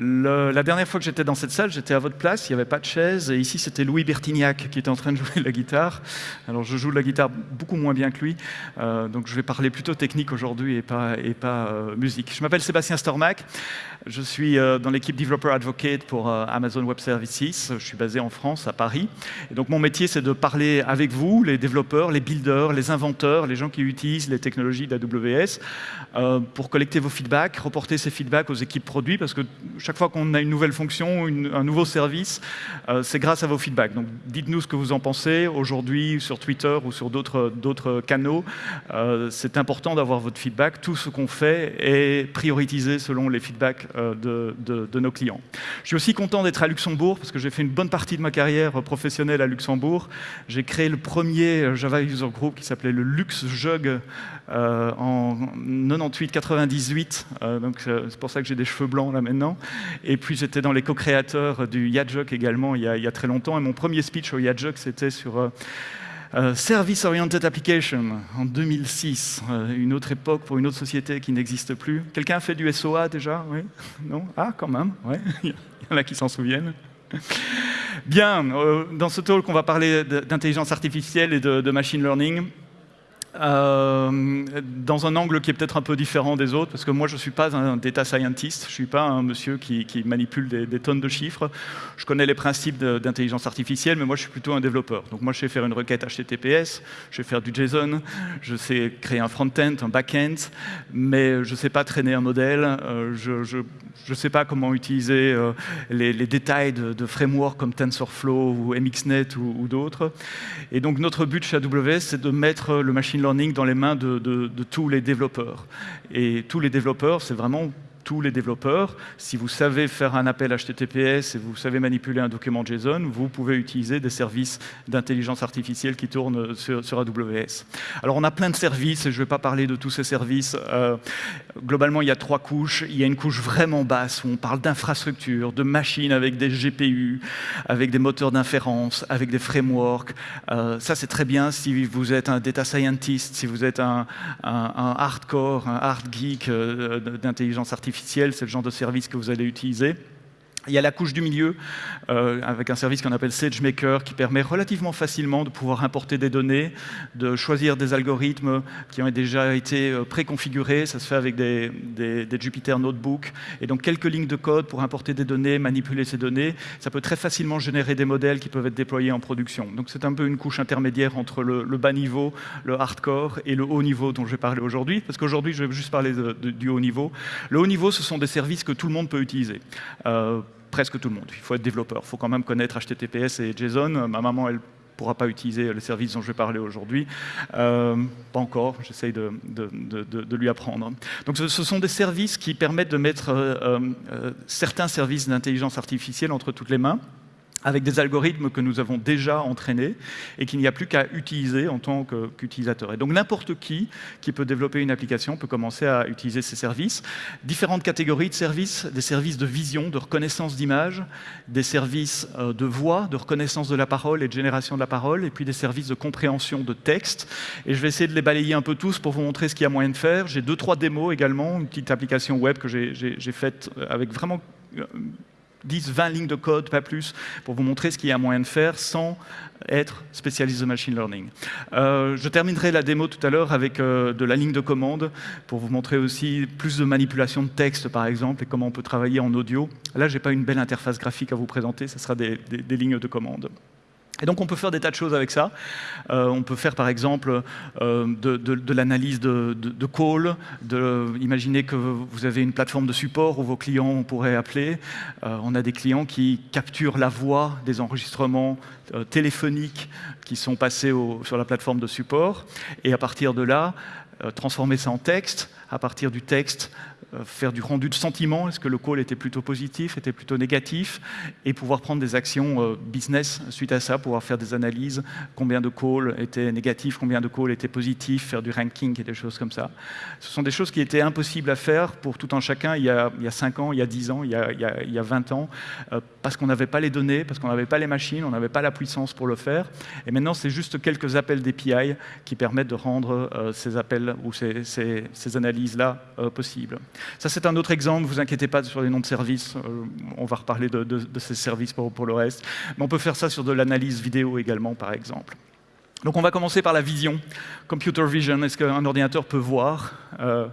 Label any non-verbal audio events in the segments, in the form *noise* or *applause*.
La dernière fois que j'étais dans cette salle, j'étais à votre place, il n'y avait pas de chaise, et ici c'était Louis Bertignac qui était en train de jouer la guitare. Alors je joue la guitare beaucoup moins bien que lui, euh, donc je vais parler plutôt technique aujourd'hui et pas, et pas euh, musique. Je m'appelle Sébastien Stormac, je suis euh, dans l'équipe Developer Advocate pour euh, Amazon Web Services, je suis basé en France, à Paris. Donc mon métier c'est de parler avec vous, les développeurs, les builders, les inventeurs, les gens qui utilisent les technologies d'AWS, euh, pour collecter vos feedbacks, reporter ces feedbacks aux équipes produits, parce que chaque fois qu'on a une nouvelle fonction, un nouveau service, c'est grâce à vos feedbacks. Donc dites-nous ce que vous en pensez aujourd'hui sur Twitter ou sur d'autres canaux. C'est important d'avoir votre feedback. Tout ce qu'on fait est prioritisé selon les feedbacks de, de, nos clients. Je suis aussi content d'être à Luxembourg, parce que j'ai fait une bonne partie de ma carrière professionnelle à Luxembourg. J'ai créé le premier Java User Group qui s'appelait le LuxJug euh, en 98-98, euh, donc euh, c'est pour ça que j'ai des cheveux blancs là maintenant. Et puis j'étais dans les co-créateurs du Yadjuk également il y, a, très longtemps. Et mon premier speech au Yadjuk, c'était sur euh, euh, Service Oriented Application en 2006, euh, une autre époque pour une autre société qui n'existe plus. Quelqu'un a fait du SOA déjà Oui? Non? Ah, quand même, ouais. *laughs* il y en a qui s'en souviennent. Bien, euh, dans ce talk, on va parler d'intelligence artificielle et de, de machine learning. Euh, dans un angle qui est peut-être un peu différent des autres, parce que moi je ne suis pas un data scientist, je ne suis pas un monsieur qui, manipule des, tonnes de chiffres. Je connais les principes d'intelligence artificielle, mais moi je suis plutôt un développeur. Donc moi je sais faire une requête HTTPS, je sais faire du JSON, je sais créer un front-end, un back-end, mais je ne sais pas traîner un modèle, euh, je ne sais pas comment utiliser euh, les, les, détails de, de frameworks comme TensorFlow ou MXNet ou, ou d'autres. Et donc notre but chez AWS, c'est de mettre le machine learning dans les mains de, tous les développeurs. Et tous les développeurs, c'est vraiment tous les développeurs. Si vous savez faire un appel HTTPS et vous savez manipuler un document JSON, vous pouvez utiliser des services d'intelligence artificielle qui tournent sur, AWS. Alors on a plein de services, et je ne vais pas parler de tous ces services. Euh, globalement, il y a trois couches. Il y a une couche vraiment basse où on parle d'infrastructure, de machines avec des GPU, avec des moteurs d'inférence, avec des frameworks. Euh, ça, c'est très bien si vous êtes un data scientist, si vous êtes un hardcore, un hard geek euh, d'intelligence artificielle c'est le genre de service que vous allez utiliser. Il y a la couche du milieu, euh, avec un service qu'on appelle SageMaker, qui permet relativement facilement de pouvoir importer des données, de choisir des algorithmes qui ont déjà été euh, préconfigurés. Ça se fait avec des, Jupyter Notebook. Et donc, quelques lignes de code pour importer des données, manipuler ces données. Ça peut très facilement générer des modèles qui peuvent être déployés en production. Donc, c'est un peu une couche intermédiaire entre le, bas niveau, le hardcore, et le haut niveau dont je vais parler aujourd'hui. Parce qu'aujourd'hui, je vais juste parler du haut niveau. Le haut niveau, ce sont des services que tout le monde peut utiliser. Euh, presque tout le monde. Il faut être développeur, il faut quand même connaître HTTPS et JSON. Ma maman, elle ne pourra pas utiliser le service dont je vais parler aujourd'hui. Euh, pas encore, j'essaye de, lui apprendre. Donc ce, ce, sont des services qui permettent de mettre euh, euh, certains services d'intelligence artificielle entre toutes les mains avec des algorithmes que nous avons déjà entraînés et qu'il n'y a plus qu'à utiliser en tant qu'utilisateur. Et donc n'importe qui qui peut développer une application peut commencer à utiliser ces services. Différentes catégories de services, des services de vision, de reconnaissance d'image, des services euh, de voix, de reconnaissance de la parole et de génération de la parole, et puis des services de compréhension de texte. Et je vais essayer de les balayer un peu tous pour vous montrer ce qu'il y a moyen de faire. J'ai deux, trois démos également, une petite application web que j'ai faite avec vraiment 10, 20 lignes de code, pas plus, pour vous montrer ce qu'il y a moyen de faire sans être spécialiste de machine learning. Euh, je terminerai la démo tout à l'heure avec euh, de la ligne de commande pour vous montrer aussi plus de manipulation de texte, par exemple, et comment on peut travailler en audio. Là, je n'ai pas une belle interface graphique à vous présenter, ce sera des, lignes de commande. Et donc on peut faire des tas de choses avec ça. Euh, on peut faire par exemple euh, de, l'analyse de, de, call, imaginez que vous avez une plateforme de support où vos clients pourraient appeler. Euh, on a des clients qui capturent la voix des enregistrements téléphoniques qui sont passés sur la plateforme de support et à partir de là, transformer ça en texte, à partir du texte, faire du rendu de sentiment, est-ce que le call était plutôt positif, était plutôt négatif, et pouvoir prendre des actions euh, business suite à ça, pouvoir faire des analyses, combien de calls étaient négatifs, combien de calls étaient positifs, faire du ranking et des choses comme ça. Ce sont des choses qui étaient impossibles à faire pour tout un chacun il y a, il y a 5 ans, il y a 10 ans, il y a, il y a, il y a 20 ans, euh, parce qu'on n'avait pas les données, parce qu'on n'avait pas les machines, on n'avait pas la puissance pour le faire. Et maintenant, c'est juste quelques appels d'API qui permettent de rendre euh, ces appels ou ces, analyses-là euh, possibles. Ça, c'est un autre exemple. Vous inquiétez pas sur les noms de services. Euh, on va reparler de, ces services pour, pour, le reste. Mais on peut faire ça sur de l'analyse vidéo également, par exemple. Donc on va commencer par la vision. Computer vision, est-ce qu'un ordinateur peut voir? Euh,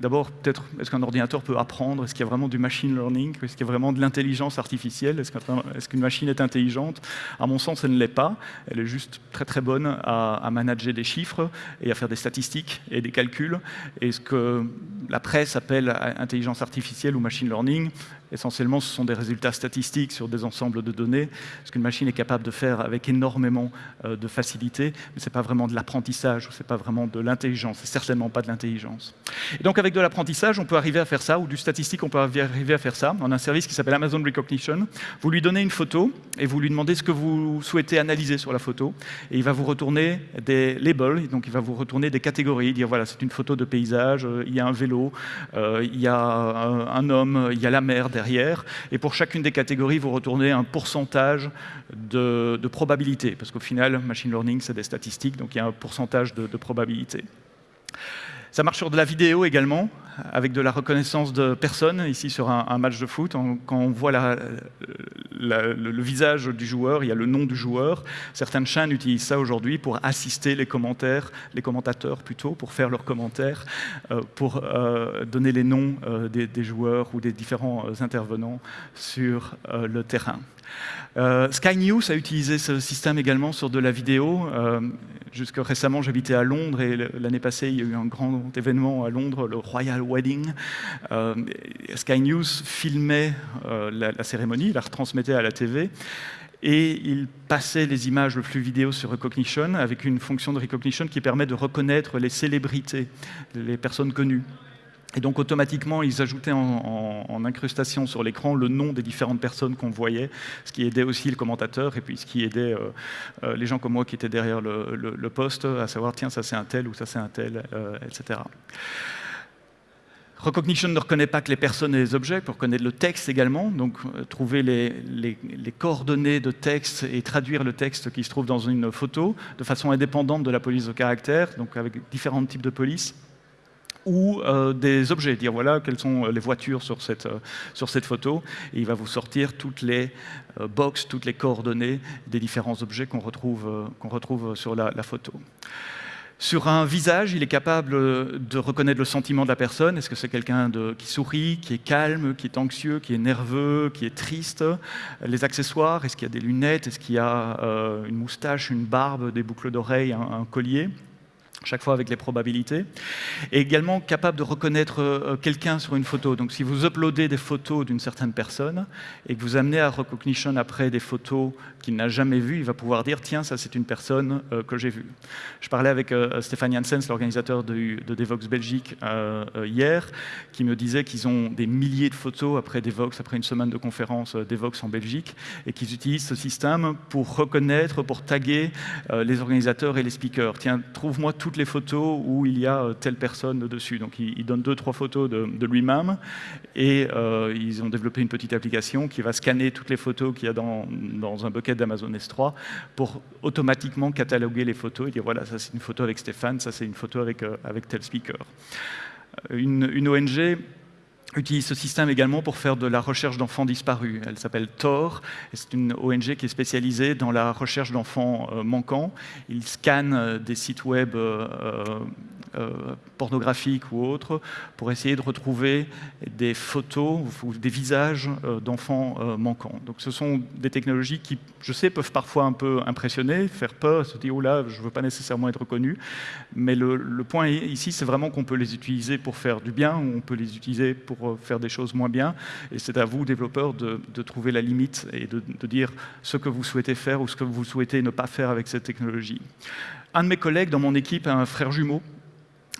D'abord, peut-être, est-ce qu'un ordinateur peut apprendre? Est-ce qu'il y a vraiment du machine learning? Est-ce qu'il y a vraiment de l'intelligence artificielle? Est-ce qu'une machine est intelligente? À mon sens, elle ne l'est pas. Elle est juste très très bonne à, manager des chiffres et à faire des statistiques et des calculs. Et ce que la presse appelle intelligence artificielle ou machine learning, Essentiellement, ce sont des résultats statistiques sur des ensembles de données, ce qu'une machine est capable de faire avec énormément euh, de facilité, mais ce n'est pas vraiment de l'apprentissage, ce n'est pas vraiment de l'intelligence, c'est certainement pas de l'intelligence. Et donc avec de l'apprentissage, on peut arriver à faire ça, ou du statistique, on peut arriver à faire ça. On a un service qui s'appelle Amazon Recognition. Vous lui donnez une photo, et vous lui demandez ce que vous souhaitez analyser sur la photo, et il va vous retourner des labels, donc il va vous retourner des catégories, dire voilà, c'est une photo de paysage, euh, il y a un vélo, euh, il y a un homme, il y a la mer, derrière. Et pour chacune des catégories, vous retournez un pourcentage de, probabilité. Parce qu'au final, machine learning, c'est des statistiques, donc il y a un pourcentage de, de probabilité. Ça marche sur de la vidéo également, avec de la reconnaissance de personnes, ici sur un, match de foot. quand on voit le, visage du joueur, il y a le nom du joueur. Certaines chaînes utilisent ça aujourd'hui pour assister les commentaires, les commentateurs plutôt, pour faire leurs commentaires, euh, pour euh, donner les noms euh, des, des, joueurs ou des différents intervenants sur le terrain. Sky News a utilisé ce système également sur de la vidéo. Jusque récemment, j'habitais à Londres et l'année passée, il y a eu un grand événement à Londres, le Royal Wedding. Euh, Sky News filmait la, la, cérémonie, la retransmettait à la TV et il passait les images le flux vidéo sur Recognition avec une fonction de Recognition qui permet de reconnaître les célébrités, les personnes connues. Et donc automatiquement, ils ajoutaient en, incrustation sur l'écran le nom des différentes personnes qu'on voyait, ce qui aidait aussi le commentateur et puis ce qui aidait euh, euh, les gens comme moi qui étaient derrière le, poste à savoir tiens ça c'est un tel ou ça c'est un tel, euh, etc. Recognition ne reconnaît pas que les personnes et les objets, pour reconnaître le texte également, donc trouver les, coordonnées de texte et traduire le texte qui se trouve dans une photo de façon indépendante de la police de caractère, donc avec différents types de police ou euh, des objets, dire voilà quelles sont les voitures sur cette, euh, sur cette photo, et il va vous sortir toutes les euh, boxes, toutes les coordonnées des différents objets qu'on retrouve, qu'on retrouve sur la, photo. Sur un visage, il est capable de reconnaître le sentiment de la personne. Est-ce que c'est quelqu'un qui sourit, qui est calme, qui est anxieux, qui est nerveux, qui est triste? Les accessoires, est-ce qu'il y a des lunettes? Est-ce qu'il y a une moustache, une barbe, des boucles d'oreilles, un collier? Chaque fois avec les probabilités, et également capable de reconnaître euh, quelqu'un sur une photo. Donc si vous uploadez des photos d'une certaine personne et que vous amenez à Recognition après des photos qu'il n'a jamais vues, il va pouvoir dire « tiens, ça c'est une personne euh, que j'ai vue ». Je parlais avec euh, Stéphane Janssens, l'organisateur de, Devox Belgique, hier, qui me disait qu'ils ont des milliers de photos après Devox, après une semaine de conférence Devox en Belgique, et qu'ils utilisent ce système pour reconnaître, pour taguer les organisateurs et les speakers. Tiens, trouve-moi tout toutes les photos où il y a euh, telle personne dessus. Donc il, donne deux, trois photos de, lui-même et euh, ils ont développé une petite application qui va scanner toutes les photos qu'il y a dans, dans, un bucket d'Amazon S3 pour automatiquement cataloguer les photos et dire voilà, ça c'est une photo avec Stéphane, ça c'est une photo avec, euh, avec tel speaker. Une, une ONG utilise ce système également pour faire de la recherche d'enfants disparus. Elle s'appelle Tor, c'est une ONG qui est spécialisée dans la recherche d'enfants euh, manquants. Ils scannent euh, des sites web euh, pornographiques ou autres pour essayer de retrouver des photos ou des visages d'enfants manquants. Donc ce sont des technologies qui, je sais, peuvent parfois un peu impressionner, faire peur, se dire « oh là, je ne veux pas nécessairement être reconnu », mais le, le point ici, c'est vraiment qu'on peut les utiliser pour faire du bien on peut les utiliser pour faire des choses moins bien. Et c'est à vous, développeurs, de, trouver la limite et de, dire ce que vous souhaitez faire ou ce que vous souhaitez ne pas faire avec cette technologie. Un de mes collègues dans mon équipe a un frère jumeau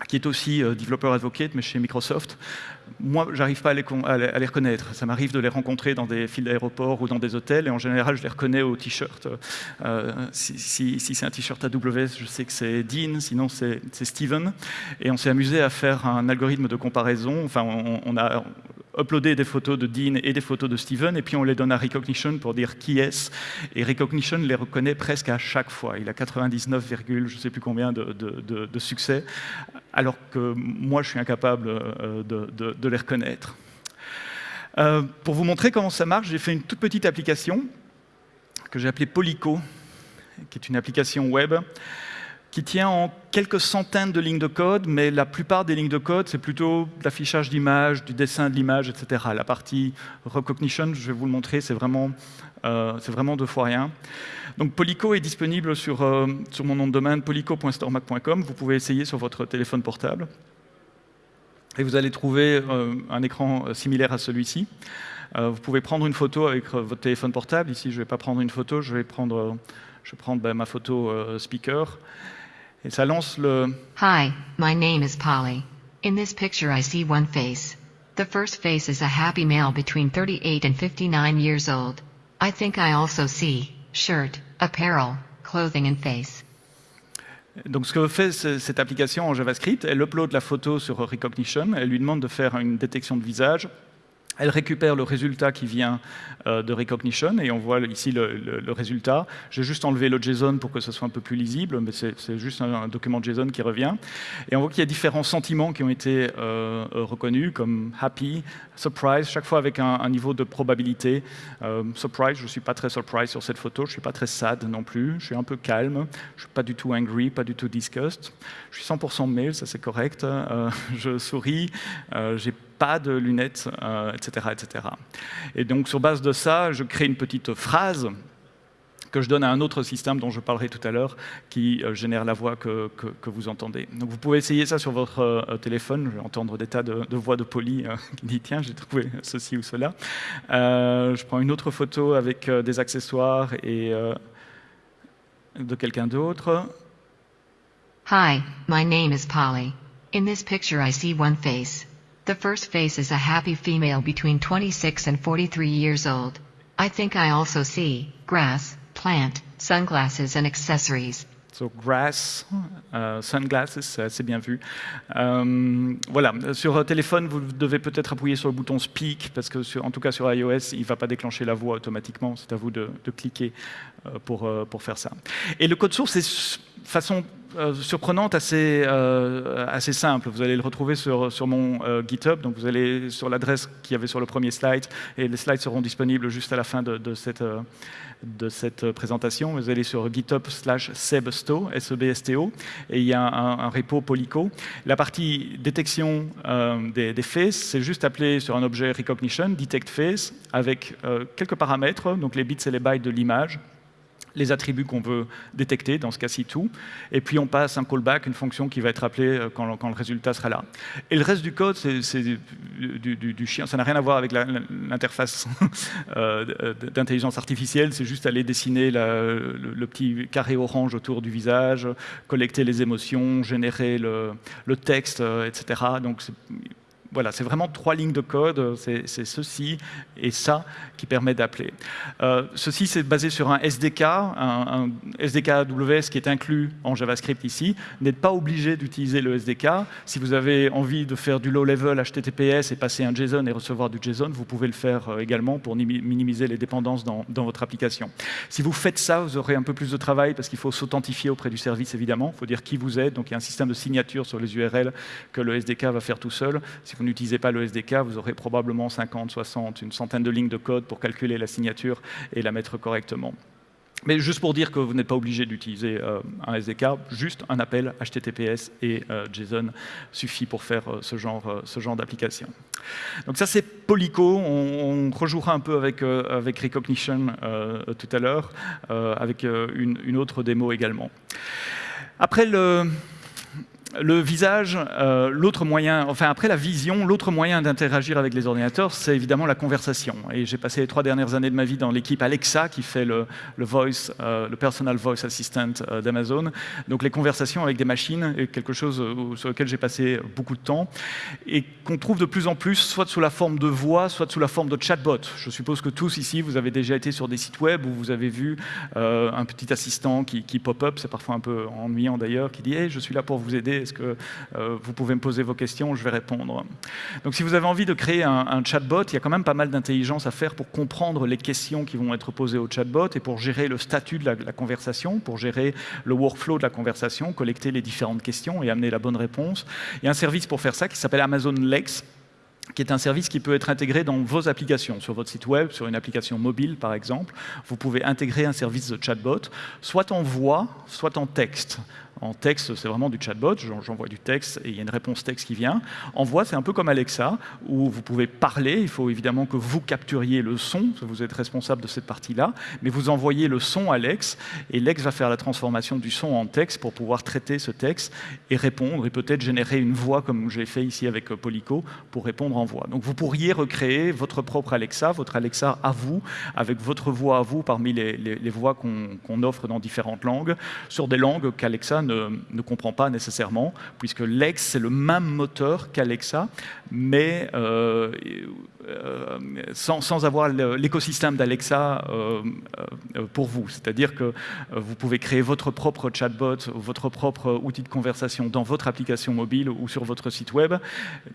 qui est aussi euh, développeur advocate, mais chez Microsoft. Moi, j'arrive pas à les, reconnaître. Ça m'arrive de les rencontrer dans des files d'aéroport ou dans des hôtels, et en général, je les reconnais au t-shirt. Euh, si, c'est un t-shirt AWS, je sais que c'est Dean, sinon c'est Steven. Et on s'est amusé à faire un algorithme de comparaison. Enfin, on a uploader des photos de Dean et des photos de Steven, et puis on les donne à Recognition pour dire qui est-ce. Et Recognition les reconnaît presque à chaque fois. Il a 99, je ne sais plus combien de, succès alors que moi, je suis incapable de, les reconnaître. pour vous montrer comment ça marche, j'ai fait une toute petite application que j'ai appelée Polyco, qui est une application web qui tient en quelques centaines de lignes de code, mais la plupart des lignes de code, c'est plutôt l'affichage d'images, du dessin de l'image, etc. La partie recognition, je vais vous le montrer, c'est vraiment, euh, vraiment deux fois rien. Donc Polyco est disponible sur, euh, sur mon nom de domaine, polyco.storemac.com. Vous pouvez essayer sur votre téléphone portable. Et vous allez trouver euh, un écran similaire à celui-ci. vous pouvez prendre une photo avec votre téléphone portable. Ici, je ne vais pas prendre une photo, je vais prendre, je vais ben, ma photo speaker. Et ça lance le... Hi, my name is Polly. In this picture I see one face. The first face is a happy male between 38 and 59 years old. I think I also see shirt, apparel, clothing and face. Donc ce que fait cette application en JavaScript, elle upload la photo sur Recognition, elle lui demande de faire une détection de visage, elle récupère le résultat qui vient euh, de Recognition, et on voit ici le, résultat. J'ai juste enlevé le JSON pour que ce soit un peu plus lisible, mais c'est juste un, document JSON qui revient. Et on voit qu'il y a différents sentiments qui ont été euh, reconnus, comme happy, surprise, chaque fois avec un, niveau de probabilité. Euh, surprise, je ne suis pas très surprise sur cette photo, je ne suis pas très sad non plus, je suis un peu calme, je ne suis pas du tout angry, pas du tout disgust. Je suis 100% male, ça c'est correct. *laughs* je souris, pas de lunettes, etc., euh, etc. Et donc, sur base de ça, je crée une petite phrase que je donne à un autre système dont je parlerai tout à l'heure, qui euh, génère la voix que, vous entendez. Donc vous pouvez essayer ça sur votre euh, téléphone. Je vais entendre des tas de, voix de poli *laughs* qui disent « Tiens, j'ai trouvé ceci ou cela Je prends une autre photo avec des accessoires et de quelqu'un d'autre. Hi, my name is Polly. In this picture I see one face. The first face is a happy female between 26 and 43 years old. I think I also see grass, plant, sunglasses and accessories. So grass, uh, sunglasses, c'est bien vu. Euh, voilà, sur téléphone, vous devez peut-être appuyer sur le bouton Speak, parce que sur, en tout cas sur iOS, il ne va pas déclencher la voix automatiquement. C'est à vous de, de cliquer euh, pour, euh, pour faire ça. Et le code source est façon euh, surprenante, assez, euh, assez simple. Vous allez le retrouver sur, mon euh, GitHub, donc vous allez sur l'adresse qu'il y avait sur le premier slide, et les slides seront disponibles juste à la fin de, cette, présentation. Vous allez sur github slash sebsto, S-E-B-S-T-O, et il y a un, repo Polyco. La partie détection des, des, faces, c'est juste appelé sur un objet recognition, detect face, avec quelques paramètres, donc les bits et les bytes de l'image, les attributs qu'on veut détecter, dans ce cas-ci tout, et puis on passe un callback, une fonction qui va être appelée euh, quand, le résultat sera là. Et le reste du code, c'est du, chien, ça n'a rien à voir avec l'interface *laughs* euh, d'intelligence artificielle, c'est juste aller dessiner le, petit carré orange autour du visage, collecter les émotions, générer le, le texte, euh, etc. Donc voilà, c'est vraiment trois lignes de code, c'est ceci et ça qui permet d'appeler. Euh, ceci, c'est basé sur un SDK, un, SDK AWS qui est inclus en JavaScript ici. N'êtes pas obligé d'utiliser le SDK. Si vous avez envie de faire du low-level HTTPS et passer un JSON et recevoir du JSON, vous pouvez le faire euh, également pour minimiser les dépendances dans, votre application. Si vous faites ça, vous aurez un peu plus de travail parce qu'il faut s'authentifier auprès du service, évidemment. Il faut dire qui vous êtes. Donc, il y a un système de signature sur les URL que le SDK va faire tout seul. Vous n'utilisez pas le SDK, vous aurez probablement 50, 60, une centaine de lignes de code pour calculer la signature et la mettre correctement. Mais juste pour dire que vous n'êtes pas obligé d'utiliser euh, un SDK, juste un appel HTTPS et euh, JSON suffit pour faire euh, ce genre, ce genre d'application. Donc ça c'est Polyco, on, rejouera un peu avec, avec Recognition tout à l'heure, avec une, une autre démo également. Après le, le visage, euh, l'autre moyen, enfin après la vision, l'autre moyen d'interagir avec les ordinateurs, c'est évidemment la conversation. Et j'ai passé les trois dernières années de ma vie dans l'équipe Alexa, qui fait le, voice, euh, le personal voice assistant euh, d'Amazon. Donc les conversations avec des machines est quelque chose sur lequel j'ai passé beaucoup de temps et qu'on trouve de plus en plus, soit sous la forme de voix, soit sous la forme de chatbot. Je suppose que tous ici, vous avez déjà été sur des sites web où vous avez vu un petit assistant qui, pop-up, c'est parfois un peu ennuyant d'ailleurs, qui dit hey, je suis là pour vous aider Est-ce que vous pouvez me poser vos questions? Je vais répondre. Donc si vous avez envie de créer un, chatbot, il y a quand même pas mal d'intelligence à faire pour comprendre les questions qui vont être posées au chatbot et pour gérer le statut de la, la conversation, pour gérer le workflow de la conversation, collecter les différentes questions et amener la bonne réponse. Il y a un service pour faire ça qui s'appelle Amazon Lex, qui est un service qui peut être intégré dans vos applications, sur votre site web, sur une application mobile par exemple. Vous pouvez intégrer un service de chatbot, soit en voix, soit en texte. En texte, c'est vraiment du chatbot, j'envoie du texte et il y a une réponse texte qui vient. En voix, c'est un peu comme Alexa, où vous pouvez parler, il faut évidemment que vous capturiez le son, vous êtes responsable de cette partie-là, mais vous envoyez le son à Lex, et Lex va faire la transformation du son en texte pour pouvoir traiter ce texte et répondre, et peut-être générer une voix, comme j'ai fait ici avec euh, Polyco, pour répondre en voix. Donc vous pourriez recréer votre propre Alexa, votre Alexa à vous, avec votre voix à vous parmi les, voix qu'on offre dans différentes langues, sur des langues qu'Alexa ne, comprend pas nécessairement, puisque Lex, c'est le même moteur qu'Alexa, mais euh, euh, sans, avoir l'écosystème d'Alexa euh, pour vous. C'est-à-dire que vous pouvez créer votre propre chatbot, votre propre outil de conversation dans votre application mobile ou sur votre site web,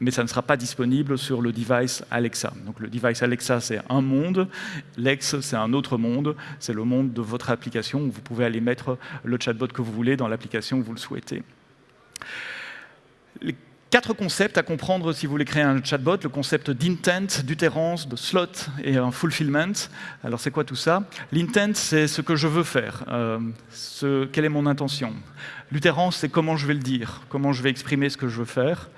mais ça ne sera pas disponible sur le device Alexa. Donc le device Alexa, c'est un monde, Lex, c'est un autre monde, c'est le monde de votre application où vous pouvez aller mettre le chatbot que vous voulez dans l'application que vous le souhaitez. Les quatre concepts à comprendre si vous voulez créer un chatbot, le concept d'intent, d'utérance, de slot et un fulfillment. Alors c'est quoi tout ça? L'intent, c'est ce que je veux faire, euh, quelle est mon intention. L'utérance, c'est comment je vais le dire, comment je vais exprimer ce que je veux faire.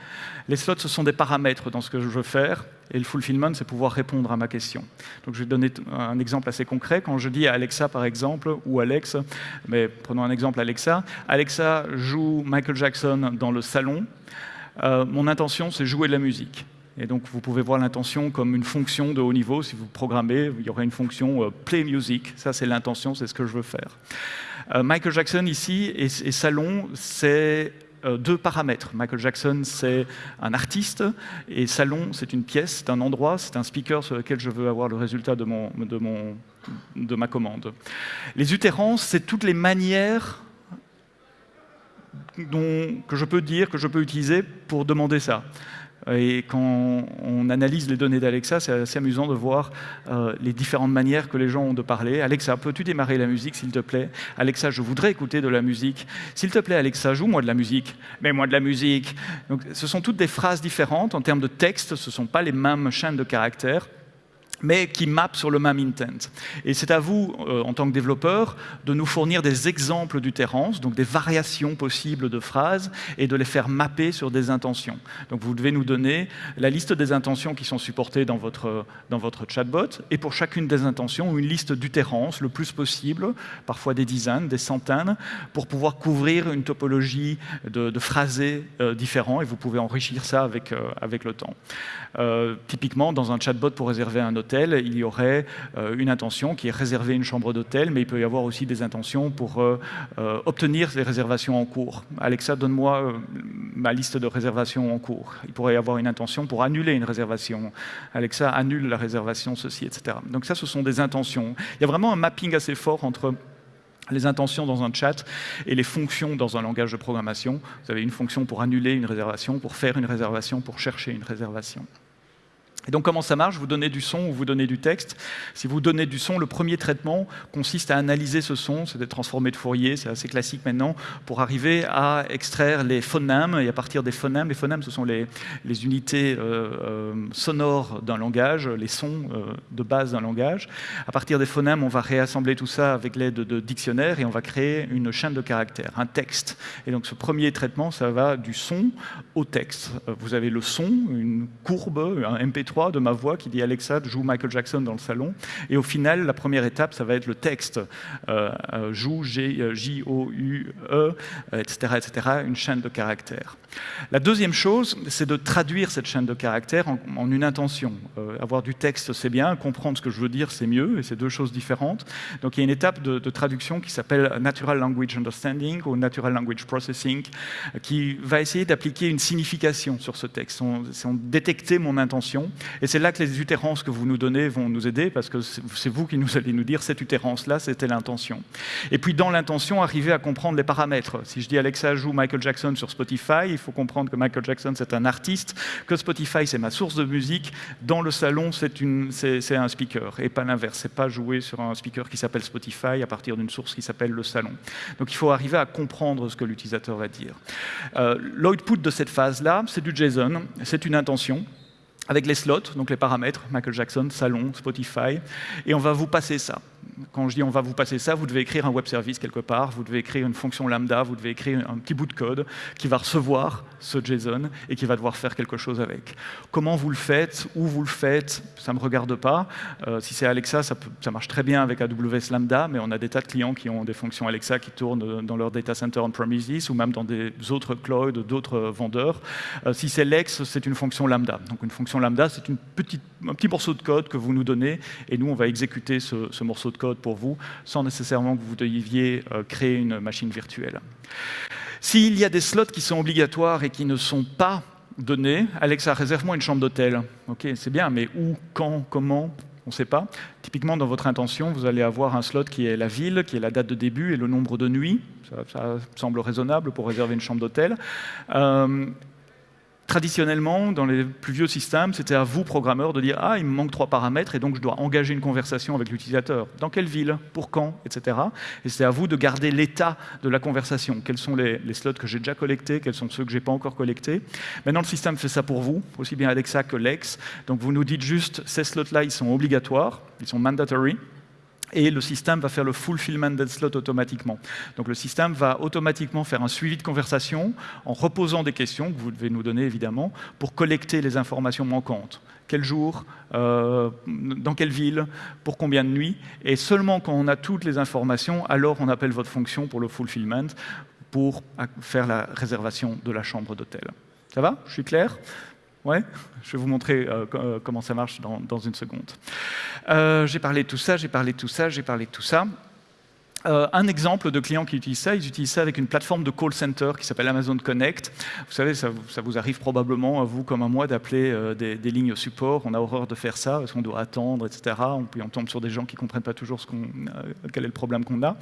Les slots, ce sont des paramètres dans ce que je veux faire. Et le fulfillment, c'est pouvoir répondre à ma question. Donc je vais donner un exemple assez concret. Quand je dis à Alexa, par exemple, ou Alex, mais prenons un exemple Alexa, Alexa joue Michael Jackson dans le salon. Euh, mon intention, c'est jouer de la musique. Et donc, vous pouvez voir l'intention comme une fonction de haut niveau. Si vous programmez, il y aurait une fonction euh, play music. Ça, c'est l'intention, c'est ce que je veux faire. Euh, Michael Jackson, ici, et salon, c'est deux paramètres. Michael Jackson, c'est un artiste, et Salon, c'est une pièce, c'est un endroit, c'est un speaker sur lequel je veux avoir le résultat de, mon, de, mon, de ma commande. Les utérances, c'est toutes les manières dont, que je peux dire, que je peux utiliser pour demander ça. Et quand on analyse les données d'Alexa, c'est assez amusant de voir euh, les différentes manières que les gens ont de parler. Alexa, peux-tu démarrer la musique, s'il te plaît? Alexa, je voudrais écouter de la musique. S'il te plaît, Alexa, joue-moi de la musique. Mets-moi de la musique. Donc, ce sont toutes des phrases différentes. En termes de texte, ce ne sont pas les mêmes chaînes de caractères mais qui mappent sur le même intent. Et c'est à vous, euh, en tant que développeur, de nous fournir des exemples d'utérance, donc des variations possibles de phrases, et de les faire mapper sur des intentions. Donc vous devez nous donner la liste des intentions qui sont supportées dans votre, dans votre chatbot, et pour chacune des intentions, une liste d'utérance le plus possible, parfois des dizaines, des centaines, pour pouvoir couvrir une topologie de, de phrasés euh, différents, et vous pouvez enrichir ça avec, euh, avec le temps. typiquement, dans un chatbot pour réserver un hôtel, il y aurait euh, une intention qui est réserver une chambre d'hôtel, mais il peut y avoir aussi des intentions pour euh, euh, obtenir des réservations en cours. Alexa, donne-moi ma liste de réservations en cours. Il pourrait y avoir une intention pour annuler une réservation. Alexa, annule la réservation, ceci, etc. Donc ça, ce sont des intentions. Il y a vraiment un mapping assez fort entre les intentions dans un chat et les fonctions dans un langage de programmation. Vous avez une fonction pour annuler une réservation, pour faire une réservation, pour chercher une réservation. Et donc comment ça marche? Vous donnez du son ou vous donnez du texte. Si vous donnez du son, le premier traitement consiste à analyser ce son, c'est des transformés de Fourier, c'est assez classique maintenant, pour arriver à extraire les phonèmes, et à partir des phonèmes, les phonèmes ce sont les, les unités euh, euh, sonores d'un langage, les sons euh, de base d'un langage. À partir des phonèmes, on va réassembler tout ça avec l'aide de, dictionnaires et on va créer une chaîne de caractères, un texte. Et donc ce premier traitement, ça va du son au texte. Vous avez le son, une courbe, un MP3, de ma voix qui dit Alexa, joue Michael Jackson dans le salon. Et au final, la première étape, ça va être le texte. Euh, euh, joue J-O-U-E, etc., etc., une chaîne de caractères. La deuxième chose, c'est de traduire cette chaîne de caractères en, une intention. Euh, avoir du texte, c'est bien, comprendre ce que je veux dire, c'est mieux, et c'est deux choses différentes. Donc il y a une étape de, traduction qui s'appelle Natural Language Understanding ou Natural Language Processing, qui va essayer d'appliquer une signification sur ce texte. On, on détecter mon intention, Et c'est là que les utérances que vous nous donnez vont nous aider, parce que c'est vous qui nous allez nous dire cette utérance-là, c'était l'intention. Et puis dans l'intention, arriver à comprendre les paramètres. Si je dis Alexa joue Michael Jackson sur Spotify, il faut comprendre que Michael Jackson c'est un artiste, que Spotify c'est ma source de musique, dans le salon c'est un speaker, et pas l'inverse, c'est pas jouer sur un speaker qui s'appelle Spotify à partir d'une source qui s'appelle le salon. Donc il faut arriver à comprendre ce que l'utilisateur va dire. Euh, L'output de cette phase-là, c'est du JSON, c'est une intention, avec les slots, donc les paramètres, Michael Jackson, Salon, Spotify, et on va vous passer ça. Quand je dis on va vous passer ça, vous devez écrire un web service quelque part, vous devez écrire une fonction lambda, vous devez écrire un petit bout de code qui va recevoir ce JSON et qui va devoir faire quelque chose avec. Comment vous le faites, où vous le faites, ça ne me regarde pas. Euh, si c'est Alexa, ça, marche très bien avec AWS Lambda, mais on a des tas de clients qui ont des fonctions Alexa qui tournent dans leur data center on-premises ou même dans des autres clouds d'autres vendeurs. Euh, si c'est Lex, c'est une fonction lambda. Donc une fonction lambda, c'est un petit morceau de code que vous nous donnez et nous, on va exécuter ce morceau de code pour vous, sans nécessairement que vous deviez euh, créer une machine virtuelle. S'il y a des slots qui sont obligatoires et qui ne sont pas donnés, Alexa, réserve-moi une chambre d'hôtel. Ok, c'est bien, mais où, quand, comment on ne sait pas. Typiquement, dans votre intention, vous allez avoir un slot qui est la ville, qui est la date de début et le nombre de nuits. Ça, semble raisonnable pour réserver une chambre d'hôtel. Euh, Traditionnellement, dans les plus vieux systèmes, c'était à vous, programmeurs, de dire « Ah, il me manque trois paramètres et donc je dois engager une conversation avec l'utilisateur. Dans quelle ville? Pour quand? Etc. Et c'est à vous de garder l'état de la conversation. Quels sont les, slots que j'ai déjà collectés? Quels sont ceux que je n'ai pas encore collectés? Maintenant, le système fait ça pour vous, aussi bien Alexa que Lex. Donc vous nous dites juste « Ces slots-là, ils sont obligatoires, ils sont mandatory » et le système va faire le fulfillment des slots automatiquement. Donc le système va automatiquement faire un suivi de conversation en reposant des questions que vous devez nous donner évidemment pour collecter les informations manquantes. Quel jour, euh, dans quelle ville, pour combien de nuits, et seulement quand on a toutes les informations, alors on appelle votre fonction pour le fulfillment pour faire la réservation de la chambre d'hôtel. Ça va? Je suis clair? Ouais Je vais vous montrer euh, euh, comment ça marche dans, une seconde. Euh, j'ai parlé de tout ça, j'ai parlé de tout ça, j'ai parlé de tout ça. Euh, un exemple de clients qui utilisent ça, ils utilisent ça avec une plateforme de call center qui s'appelle Amazon Connect. Vous savez, ça, vous arrive probablement, à vous comme à moi, d'appeler euh, des, lignes support. On a horreur de faire ça, parce qu'on doit attendre, etc. Puis on tombe sur des gens qui ne comprennent pas toujours euh, quel est le problème qu'on a.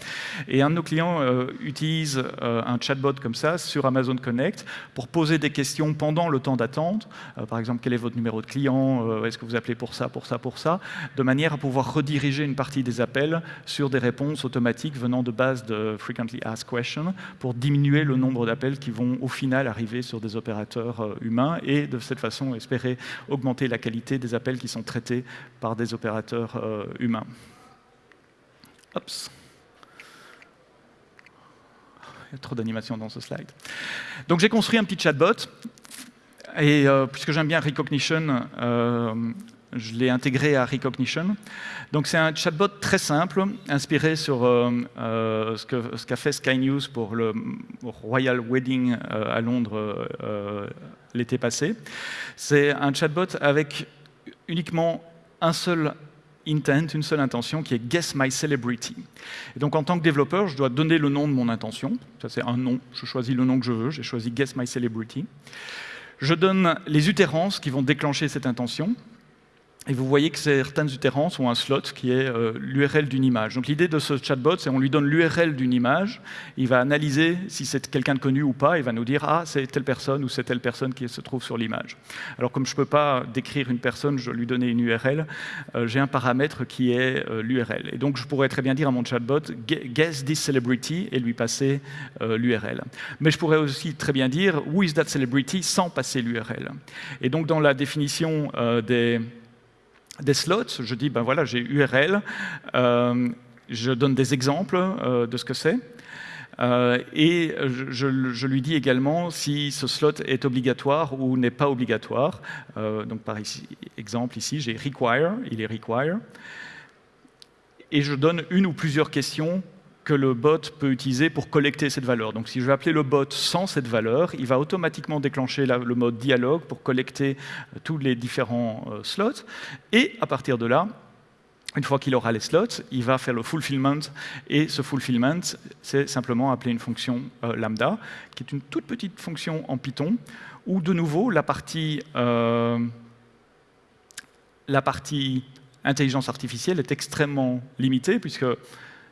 Et un de nos clients utilise un chatbot comme ça sur Amazon Connect pour poser des questions pendant le temps d'attente. par exemple, quel est votre numéro de client Est-ce que vous appelez pour ça, pour ça, pour ça De manière à pouvoir rediriger une partie des appels sur des réponses automatiques venant de base de Frequently Asked Questions pour diminuer le nombre d'appels qui vont au final arriver sur des opérateurs euh, humains et de cette façon espérer augmenter la qualité des appels qui sont traités par des opérateurs euh, humains. Il y a trop d'animation dans ce slide. Donc j'ai construit un petit chatbot et euh, puisque j'aime bien Recognition, je l'ai intégré à Recognition. Donc c'est un chatbot très simple, inspiré sur euh, euh, ce qu'a fait Sky News pour le Royal Wedding euh, à Londres l'été passé. C'est un chatbot avec uniquement un seul intent, une seule intention, qui est Guess My Celebrity. Donc en tant que développeur, je dois donner le nom de mon intention. Ça c'est un nom, je choisis le nom que je veux, j'ai choisi Guess My Celebrity. Je donne les utérances qui vont déclencher cette intention. Et vous voyez que certaines utérances ont un slot qui est euh, l'URL d'une image. Donc l'idée de ce chatbot, c'est qu'on lui donne l'URL d'une image, il va analyser si c'est quelqu'un de connu ou pas, il va nous dire « Ah, c'est telle personne ou c'est telle personne qui se trouve sur l'image ». Alors comme je ne peux pas décrire une personne, je lui donner une URL, euh, j'ai un paramètre qui est euh, l'URL. Et donc je pourrais très bien dire à mon chatbot « Guess this celebrity » et lui passer l'URL. Mais je pourrais aussi très bien dire « Who is that celebrity » sans passer l'URL. Et donc dans la définition des des slots, je dis, ben voilà, j'ai URL, euh, je donne des exemples euh, de ce que c'est, euh, et je, lui dis également si ce slot est obligatoire ou n'est pas obligatoire. donc par exemple ici, j'ai require, il est require, et je donne une ou plusieurs questions que le bot peut utiliser pour collecter cette valeur. Donc si je vais appeler le bot sans cette valeur, il va automatiquement déclencher le mode dialogue pour collecter euh, tous les différents euh, slots. Et à partir de là, une fois qu'il aura les slots, il va faire le fulfillment. Et ce fulfillment, c'est simplement appeler une fonction euh, lambda, qui est une toute petite fonction en Python, où de nouveau, la partie la partie intelligence artificielle est extrêmement limitée, puisque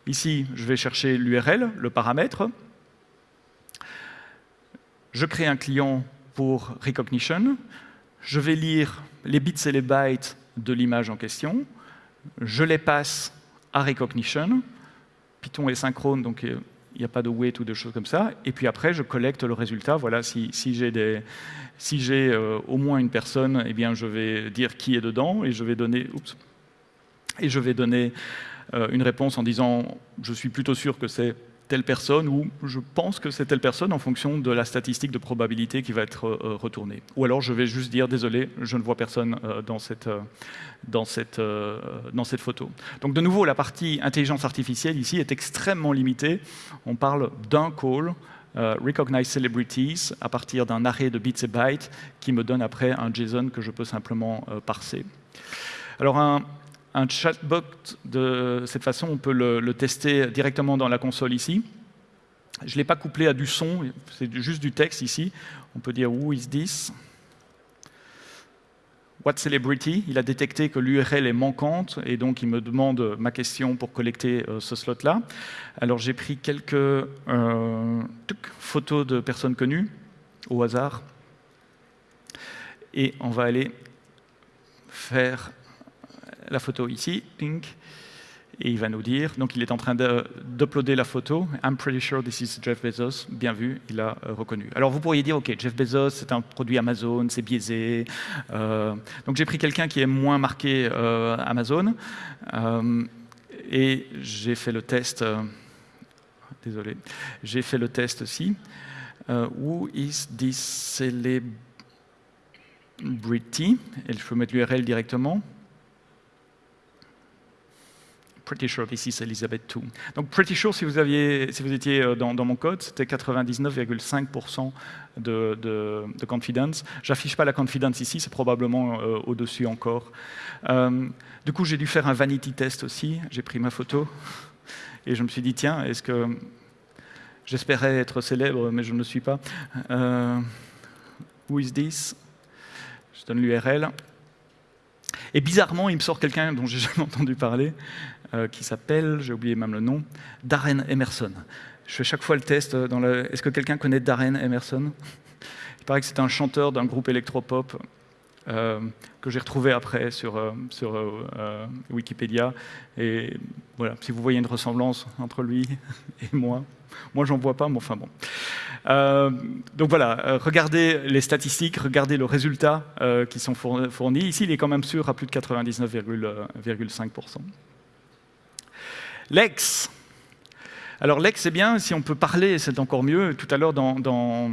ici, je vais chercher l'URL, le paramètre. Je crée un client pour Recognition. Je vais lire les bits et les bytes de l'image en question. Je les passe à Recognition. Python est synchrone, donc il n'y a pas de wait ou de choses comme ça. Et puis après, je collecte le résultat. Voilà, si, j'ai euh, au moins une personne, eh bien, je vais dire qui est dedans et je vais donner, et je vais donner euh, une réponse en disant je suis plutôt sûr que c'est telle personne ou je pense que c'est telle personne en fonction de la statistique de probabilité qui va être euh, retournée. Ou alors je vais juste dire désolé, je ne vois personne euh, dans, cette, dans, cette, dans cette photo. Donc de nouveau, la partie intelligence artificielle ici est extrêmement limitée. On parle d'un call, Recognize Celebrities, à partir d'un arrêt de bits et bytes qui me donne après un JSON que je peux simplement parser. Alors un, un chatbot, de cette façon, on peut le, tester directement dans la console ici. Je ne l'ai pas couplé à du son, c'est juste du texte ici. On peut dire « Who is this ?» What celebrity? Il a détecté que l'URL est manquante et donc il me demande ma question pour collecter euh, ce slot-là. Alors j'ai pris quelques euh, photos de personnes connues au hasard et on va aller faire la photo ici, pink, et il va nous dire, donc il est en train d'uploader la photo, I'm pretty sure this is Jeff Bezos, bien vu, il a euh, reconnu. Alors vous pourriez dire, ok, Jeff Bezos, c'est un produit Amazon, c'est biaisé, euh, donc j'ai pris quelqu'un qui est moins marqué euh, Amazon, et j'ai fait le test, désolé, j'ai fait le test aussi, who is this celebrity, et je peux mettre l'URL directement, Pretty Sure, ici c'est Elizabeth II. Donc Pretty Sure, si vous, étiez euh, dans, mon code, c'était 99,5% de, de, confidence. J'affiche pas la confidence ici, c'est probablement euh, au-dessus encore. Euh, du coup, j'ai dû faire un vanity test aussi. J'ai pris ma photo *laughs* et je me suis dit, tiens, est-ce que j'espérais être célèbre, mais je ne le suis pas. who is this? Je donne l'URL. Et bizarrement, il me sort quelqu'un dont j'ai *laughs* jamais entendu parler, euh, qui s'appelle, j'ai oublié même le nom, Darren Emerson. Je fais chaque fois le test. Le... Est-ce que quelqu'un connaît Darren Emerson? Il paraît que c'est un chanteur d'un groupe électropop euh, que j'ai retrouvé après sur, euh, sur Wikipédia. Et voilà, si vous voyez une ressemblance entre lui *laughs* et moi, moi j'en vois pas, mais enfin bon. donc voilà, regardez les statistiques, regardez le résultat qui sont fournis. Ici, il est quand même sûr à plus de 99,5%. Lex. Alors Lex, c'est bien, si on peut parler, c'est encore mieux. Tout à l'heure, dans, dans,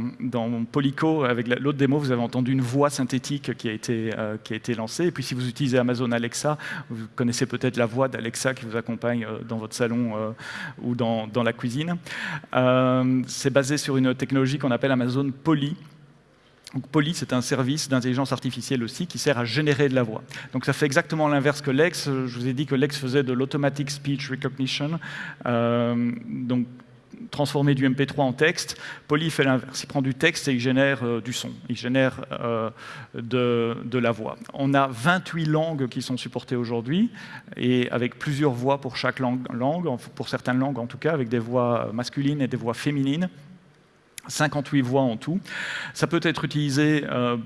avec l'autre démo, vous avez entendu une voix synthétique qui a, été, euh, qui a été lancée. Et puis si vous utilisez Amazon Alexa, vous connaissez peut-être la voix d'Alexa qui vous accompagne euh, dans votre salon euh, ou dans, dans, la cuisine. c'est basé sur une technologie qu'on appelle Amazon Poly, Poly, c'est un service d'intelligence artificielle aussi qui sert à générer de la voix. Donc ça fait exactement l'inverse que Lex. Je vous ai dit que Lex faisait de l'automatic speech recognition, euh, donc transformer du MP3 en texte. Poly fait l'inverse. Il prend du texte et il génère euh, du son. Il génère euh, de, la voix. On a 28 langues qui sont supportées aujourd'hui et avec plusieurs voix pour chaque langue, pour certaines langues en tout cas, avec des voix masculines et des voix féminines. 58 voix en tout. Ça peut être utilisé euh,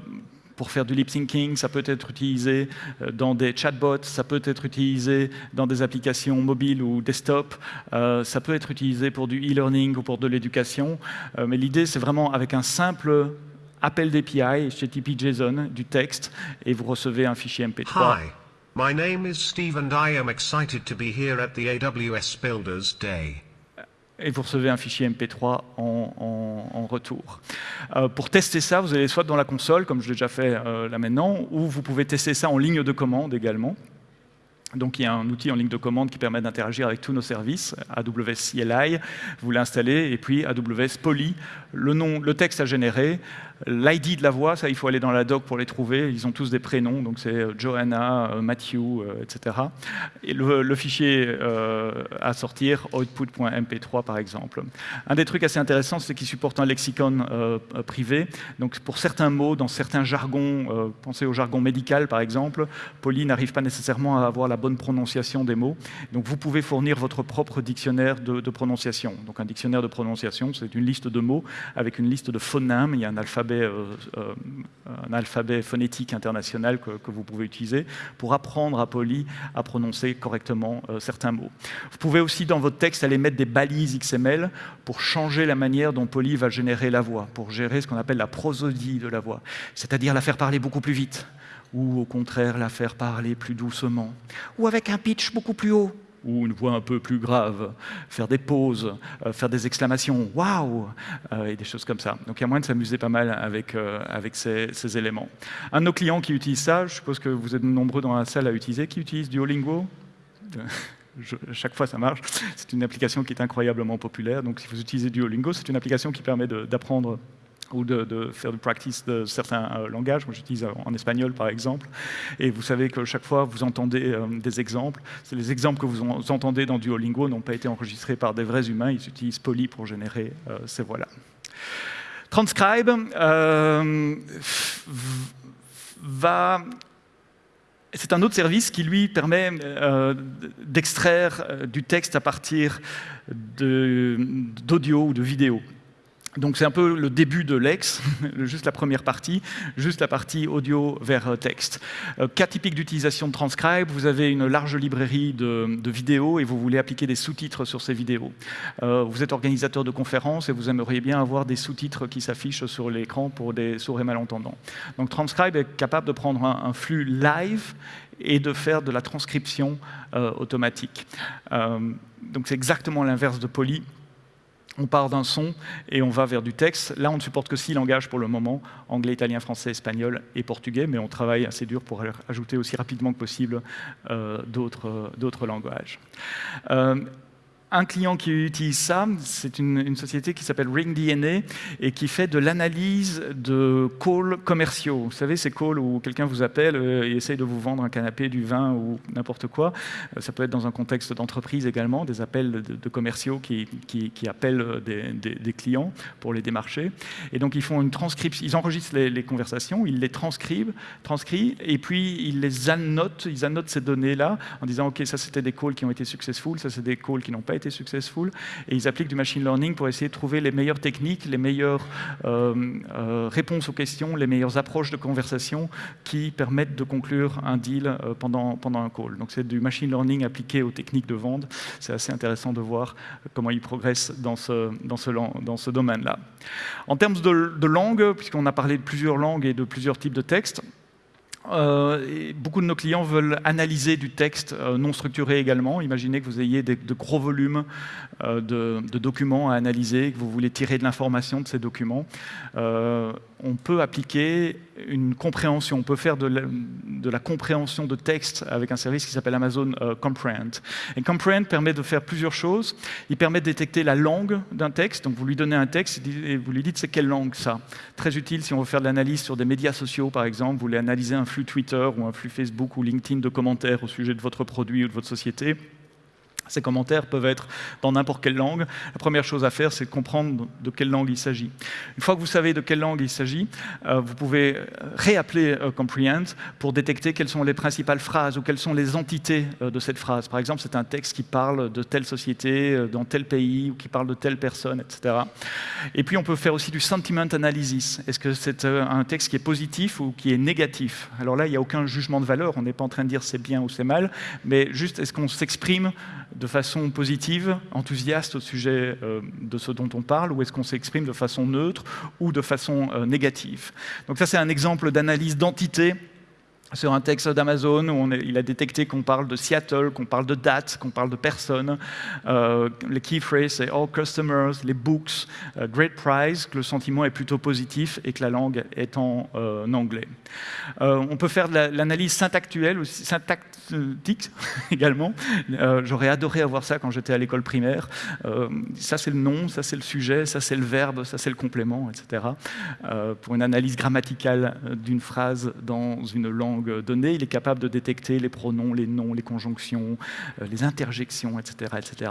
pour faire du lip syncing, ça peut être utilisé euh, dans des chatbots, ça peut être utilisé dans des applications mobiles ou desktop, euh, ça peut être utilisé pour du e-learning ou pour de l'éducation. mais l'idée, c'est vraiment avec un simple appel d'API, HTTP JSON, du texte, et vous recevez un fichier MP3. Hi, my name is Steve and I am excited to be here at the AWS Builders Day et vous recevez un fichier MP3 en, retour. Euh, pour tester ça, vous allez soit dans la console, comme je l'ai déjà fait euh, là maintenant, ou vous pouvez tester ça en ligne de commande également. Donc il y a un outil en ligne de commande qui permet d'interagir avec tous nos services, AWS CLI, vous l'installez, et puis AWS Poly, le, nom, le texte à générer, L'ID de la voix, ça, il faut aller dans la doc pour les trouver. Ils ont tous des prénoms, donc c'est euh, Johanna, euh, Matthew, euh, etc. Et le, fichier à sortir, output.mp3 par exemple. Un des trucs assez intéressants, c'est qu'ils supportent un lexicon privé. Donc pour certains mots, dans certains jargons, pensez au jargon médical par exemple, Poly n'arrive pas nécessairement à avoir la bonne prononciation des mots. Donc vous pouvez fournir votre propre dictionnaire de, prononciation. Donc un dictionnaire de prononciation, c'est une liste de mots avec une liste de phonèmes. Il y a un alphabet euh, euh, un alphabet phonétique international que, vous pouvez utiliser pour apprendre à Poly à prononcer correctement euh, certains mots. Vous pouvez aussi, dans votre texte, aller mettre des balises XML pour changer la manière dont Poly va générer la voix, pour gérer ce qu'on appelle la prosodie de la voix, c'est-à-dire la faire parler beaucoup plus vite, ou au contraire la faire parler plus doucement, ou avec un pitch beaucoup plus haut, ou une voix un peu plus grave, faire des pauses, euh, faire des exclamations « waouh euh, et des choses comme ça. Donc il y a moyen de s'amuser pas mal avec, euh, avec ces, éléments. Un de nos clients qui utilise ça, je suppose que vous êtes nombreux dans la salle à utiliser, qui utilise Duolingo? *laughs* Chaque fois ça marche. C'est une application qui est incroyablement populaire. Donc si vous utilisez Duolingo, c'est une application qui permet d'apprendre ou de, faire du practice de certains euh, langages. Moi, j'utilise en espagnol, par exemple. Et vous savez que chaque fois, vous entendez euh, des exemples. Les exemples que vous entendez dans Duolingo n'ont pas été enregistrés par des vrais humains. Ils utilisent Poly pour générer euh, ces voix-là. Transcribe va c'est un autre service qui, lui, permet d'extraire du texte à partir d'audio ou de vidéo. Donc c'est un peu le début de l'ex, *laughs* juste la première partie, juste la partie audio vers euh, texte. Euh, cas typique d'utilisation de Transcribe, vous avez une large librairie de, vidéos et vous voulez appliquer des sous-titres sur ces vidéos. Euh, vous êtes organisateur de conférences et vous aimeriez bien avoir des sous-titres qui s'affichent sur l'écran pour des sourds et malentendants. Donc Transcribe est capable de prendre un, flux live et de faire de la transcription automatique. donc c'est exactement l'inverse de Poly on part d'un son et on va vers du texte. Là, on ne supporte que six langages pour le moment, anglais, italien, français, espagnol et portugais, mais on travaille assez dur pour ajouter aussi rapidement que possible euh, d'autres langages. Euh, un client qui utilise ça, c'est une, société qui s'appelle RingDNA et qui fait de l'analyse de calls commerciaux. Vous savez, ces calls où quelqu'un vous appelle euh, et essaye de vous vendre un canapé, du vin ou n'importe quoi. Euh, ça peut être dans un contexte d'entreprise également, des appels de, commerciaux qui, appellent des, clients pour les démarcher. Et donc, ils font une transcription, ils enregistrent les, conversations, ils les transcrivent, transcrivent, et puis ils les annotent, ils annotent ces données-là en disant, OK, ça c'était des calls qui ont été successful, ça c'est des calls qui n'ont pas été successful, et ils appliquent du machine learning pour essayer de trouver les meilleures techniques, les meilleures euh, euh, réponses aux questions, les meilleures approches de conversation qui permettent de conclure un deal euh, pendant, pendant un call. Donc c'est du machine learning appliqué aux techniques de vente. C'est assez intéressant de voir comment ils progressent dans ce, dans ce, dans ce domaine-là. En termes de, de langue, puisqu'on a parlé de plusieurs langues et de plusieurs types de textes, euh, beaucoup de nos clients veulent analyser du texte euh, non structuré également. Imaginez que vous ayez de gros volumes euh, de, documents à analyser, que vous voulez tirer de l'information de ces documents. on peut appliquer une compréhension, on peut faire de la, compréhension de texte avec un service qui s'appelle Amazon Comprehend. Comprehend permet de faire plusieurs choses. Il permet de détecter la langue d'un texte. Donc vous lui donnez un texte et vous lui dites c'est quelle langue ça? Très utile si on veut faire de l'analyse sur des médias sociaux par exemple. Vous voulez analyser un Twitter ou un flux Facebook ou LinkedIn de commentaires au sujet de votre produit ou de votre société, ces commentaires peuvent être dans n'importe quelle langue. La première chose à faire, c'est de comprendre de quelle langue il s'agit. Une fois que vous savez de quelle langue il s'agit, euh, vous pouvez euh, réappeler euh, Comprehend pour détecter quelles sont les principales phrases ou quelles sont les entités de cette phrase. Par exemple, c'est un texte qui parle de telle société, dans tel pays, ou qui parle de telle personne, etc. Et puis, on peut faire aussi du sentiment analysis. Est-ce que c'est un texte qui est positif ou qui est négatif? Alors là, il n'y a aucun jugement de valeur. On n'est pas en train de dire c'est bien ou c'est mal, mais juste est-ce qu'on s'exprime de façon positive, enthousiaste au sujet euh, de ce dont on parle, ou est-ce qu'on s'exprime de façon neutre ou de façon euh, négative? Donc ça, c'est un exemple d'analyse d'entité sur un texte d'Amazon où il a détecté qu'on parle de Seattle, qu'on parle de date, qu'on parle de personne. Euh, les key phrases, c'est all customers, les books, euh, great price, que le sentiment est plutôt positif et que la langue est en euh, anglais. on peut faire de l'analyse syntactuelle, aussi, syntactique *laughs* également. J'aurais adoré avoir ça quand j'étais à l'école primaire. ça, c'est le nom, ça, c'est le sujet, ça, c'est le verbe, ça, c'est le complément, etc. pour une analyse grammaticale d'une phrase dans une langue donnée, il est capable de détecter les pronoms, les noms, les conjonctions, euh, les interjections, etc., etc.,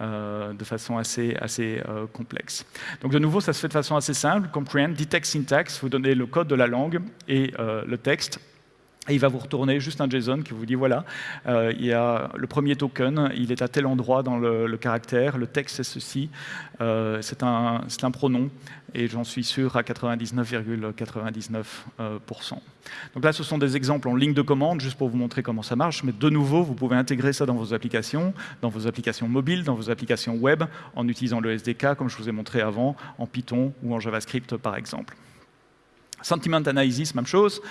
euh, de façon assez, assez euh, complexe. Donc de nouveau, ça se fait de façon assez simple. Comprehend, detect syntax, vous donnez le code de la langue et le texte. Et il va vous retourner juste un JSON qui vous dit voilà, il y a le premier token, il est à tel endroit dans le, caractère, le texte c'est ceci, c'est un, un, pronom, et j'en suis sûr à 99,99%. Donc là, ce sont des exemples en ligne de commande, juste pour vous montrer comment ça marche, mais de nouveau, vous pouvez intégrer ça dans vos applications, dans vos applications mobiles, dans vos applications web, en utilisant le SDK, comme je vous ai montré avant, en Python ou en JavaScript, par exemple. Sentiment analysis, même chose.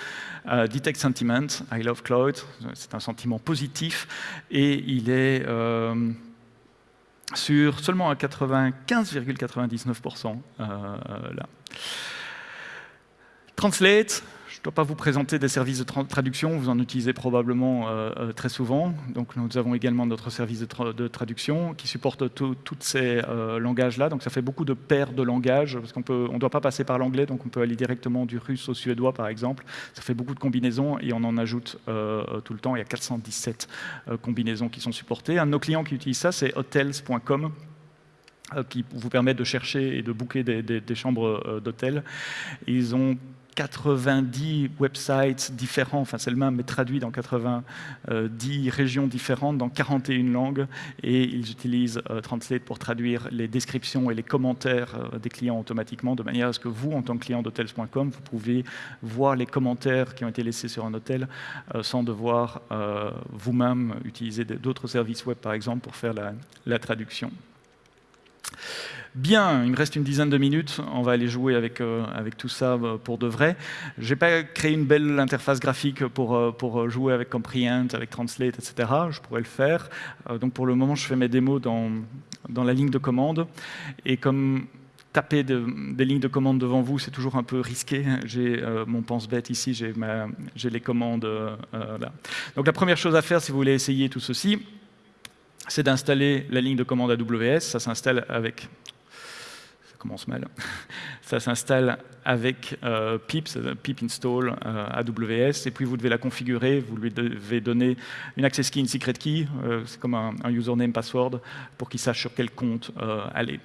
Euh, detect sentiment, I love Cloud, c'est un sentiment positif et il est euh, sur seulement à 95,99% euh, là. Translate, je ne dois pas vous présenter des services de traduction, vous en utilisez probablement euh, euh, très souvent. Donc nous avons également notre service de, traduction qui supporte tous ces langages-là. Donc ça fait beaucoup de paires de langages, parce qu'on ne doit pas passer par l'anglais, donc on peut aller directement du russe au suédois par exemple. Ça fait beaucoup de combinaisons et on en ajoute tout le temps. Il y a 417 combinaisons qui sont supportées. Un de nos clients qui utilise ça, c'est hotels.com qui vous permet de chercher et de booker des, des chambres d'hôtel. Ils ont 90 websites différents, enfin c'est le même, mais traduit dans 90 régions différentes, dans 41 langues, et ils utilisent euh, Translate pour traduire les descriptions et les commentaires euh, des clients automatiquement, de manière à ce que vous, en tant que client d'hotels.com, vous pouvez voir les commentaires qui ont été laissés sur un hôtel euh, sans devoir vous-même utiliser d'autres services web, par exemple, pour faire la traduction. Bien, il me reste une dizaine de minutes, on va aller jouer avec, euh, avec tout ça euh, pour de vrai. Je n'ai pas créé une belle interface graphique pour, euh, pour jouer avec Comprehend, avec Translate, etc. Je pourrais le faire. donc pour le moment, je fais mes démos dans, dans la ligne de commande. Et comme taper des lignes de commande devant vous, c'est toujours un peu risqué. *laughs* J'ai mon pense-bête ici, j'ai les commandes là. Donc la première chose à faire, si vous voulez essayer tout ceci, c'est d'installer la ligne de commande AWS. Ça s'installe avec commence mal. *laughs* Ça s'installe avec euh, pip, pip install euh, AWS, et puis vous devez la configurer, vous lui devez donner une access key, une secret key, euh, c'est comme un, username password, pour qu'il sache sur quel compte aller.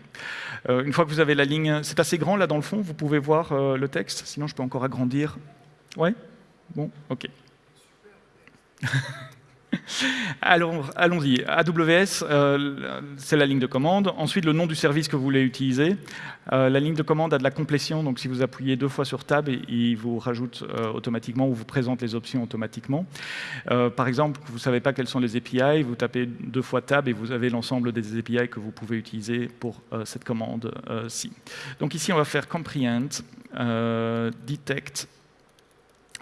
une fois que vous avez la ligne, c'est assez grand là dans le fond, vous pouvez voir le texte, sinon je peux encore agrandir. Ouais? Bon, ok. *laughs* *laughs* Allons-y. AWS, euh, c'est la ligne de commande. Ensuite, le nom du service que vous voulez utiliser. Euh, la ligne de commande a de la complétion, donc si vous appuyez deux fois sur Tab, il vous rajoute euh, automatiquement ou vous présente les options automatiquement. par exemple, vous ne savez pas quelles sont les API, vous tapez deux fois Tab et vous avez l'ensemble des API que vous pouvez utiliser pour cette commande-ci. donc ici, on va faire comprehend, detect,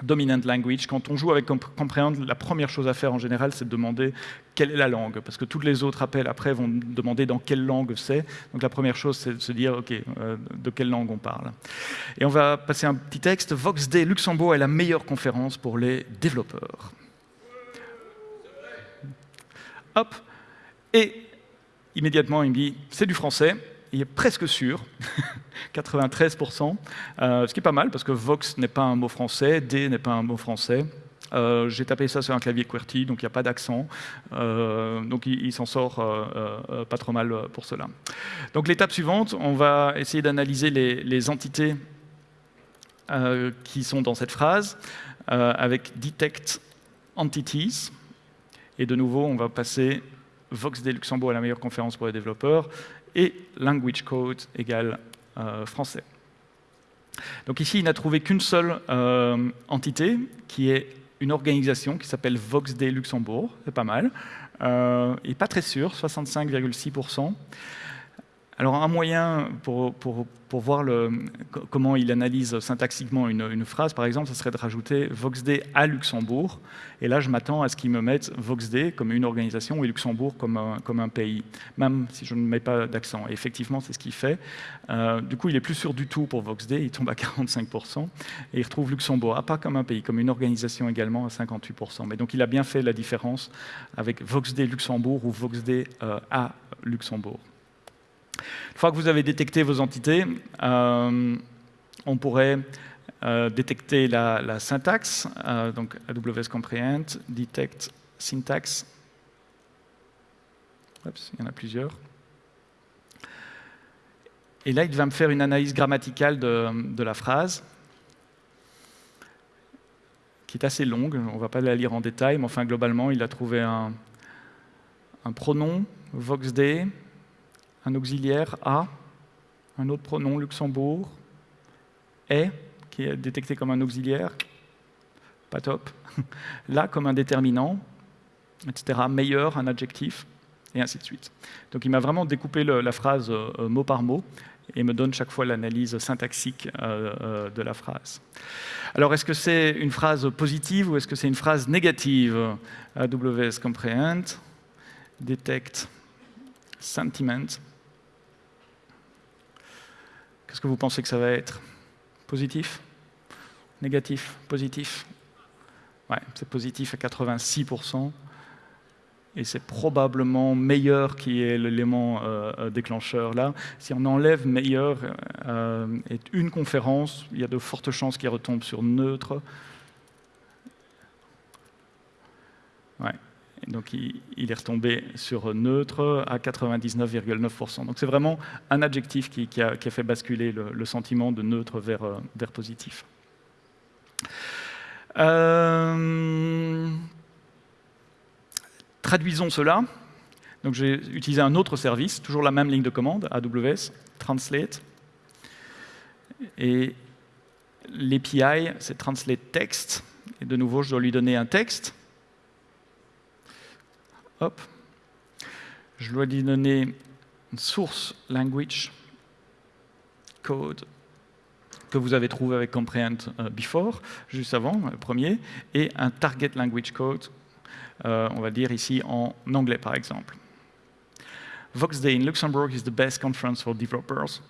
dominant language. Quand on joue avec Comprehend, la première chose à faire en général, c'est de demander quelle est la langue, parce que tous les autres appels après vont demander dans quelle langue c'est. Donc la première chose, c'est de se dire, OK, euh, de quelle langue on parle. Et on va passer un petit texte. VoxD Luxembourg est la meilleure conférence pour les développeurs. Hop. Et immédiatement, il me dit, c'est du français il est presque sûr, *laughs* 93%, euh, ce qui est pas mal parce que Vox n'est pas un mot français, D n'est pas un mot français. Euh, j'ai tapé ça sur un clavier QWERTY, donc il n'y a pas d'accent. Euh, donc il, s'en sort pas trop mal pour cela. Donc l'étape suivante, on va essayer d'analyser les, les, entités qui sont dans cette phrase avec detect entities. Et de nouveau, on va passer Vox des Luxembourg à la meilleure conférence pour les développeurs et language code égale euh, français. Donc ici, il n'a trouvé qu'une seule euh, entité, qui est une organisation qui s'appelle VoxD Luxembourg, c'est pas mal, euh, et pas très sûr, 65,6%. Alors un moyen pour, pour, pour voir comment il analyse syntaxiquement une, une, phrase, par exemple, ce serait de rajouter VoxD à Luxembourg. Et là, je m'attends à ce qu'il me mette VoxD comme une organisation et Luxembourg comme un, comme un pays, même si je ne mets pas d'accent. Et effectivement, c'est ce qu'il fait. Euh, du coup, il est plus sûr du tout pour VoxD, il tombe à 45%, et il retrouve Luxembourg, ah, pas comme un pays, comme une organisation également à 58%. Mais donc, il a bien fait la différence avec VoxD Luxembourg ou VoxD euh, à Luxembourg. Une fois que vous avez détecté vos entités, euh, on pourrait euh, détecter la, syntaxe, euh, donc AWS Comprehend, Detect Syntax. Il y en a plusieurs. Et là, il va me faire une analyse grammaticale de, la phrase, qui est assez longue. On ne va pas la lire en détail, mais enfin, globalement, il a trouvé un, un pronom, voxd, un auxiliaire a, un autre pronom Luxembourg, est, qui est détecté comme un auxiliaire, pas top, *laughs* là comme un déterminant, etc., meilleur, un adjectif, et ainsi de suite. Donc il m'a vraiment découpé la phrase euh, mot par mot et me donne chaque fois l'analyse syntaxique euh, euh, de la phrase. Alors est-ce que c'est une phrase positive ou est-ce que c'est une phrase négative? AWS Comprehend, Detect, Sentiment, Qu'est-ce que vous pensez que ça va être? Positif? Négatif? Positif? Ouais, c'est positif à 86%. Et c'est probablement meilleur qui est l'élément euh, euh, déclencheur là. Si on enlève meilleur euh, une conférence, il y a de fortes chances qu'il retombe sur neutre. Ouais donc il, est retombé sur neutre à 99,9%. Donc c'est vraiment un adjectif qui, a, fait basculer le, sentiment de neutre vers, euh, positif. Euh, traduisons cela. Donc j'ai utilisé un autre service, toujours la même ligne de commande, AWS, Translate. Et l'API, c'est Translate Text. Et de nouveau, je dois lui donner un texte. Hop. Je dois lui donner une source language code que vous avez trouvé avec Comprehend euh, Before, juste avant, le premier, et un target language code, euh, on va dire ici en anglais par exemple. Voxday in Luxembourg is the best conference for developers.